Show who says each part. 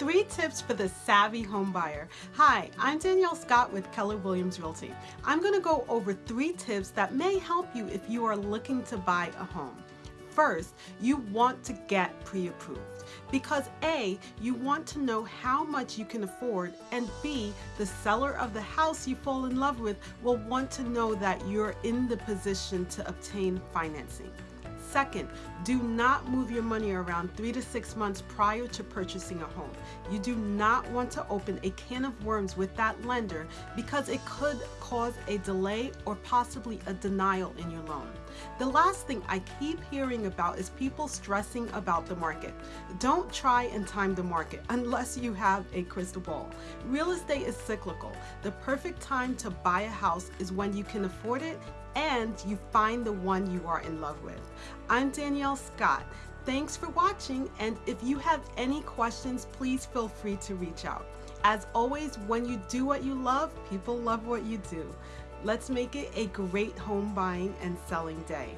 Speaker 1: Three tips for the savvy home buyer. Hi, I'm Danielle Scott with Keller Williams Realty. I'm going to go over three tips that may help you if you are looking to buy a home. First, you want to get pre-approved because A, you want to know how much you can afford and B, the seller of the house you fall in love with will want to know that you're in the position to obtain financing. Second, do not move your money around three to six months prior to purchasing a home. You do not want to open a can of worms with that lender because it could cause a delay or possibly a denial in your loan. The last thing I keep hearing about is people stressing about the market. Don't try and time the market unless you have a crystal ball. Real estate is cyclical. The perfect time to buy a house is when you can afford it and you find the one you are in love with. I'm Danielle Scott. Thanks for watching and if you have any questions, please feel free to reach out. As always, when you do what you love, people love what you do. Let's make it a great home buying and selling day.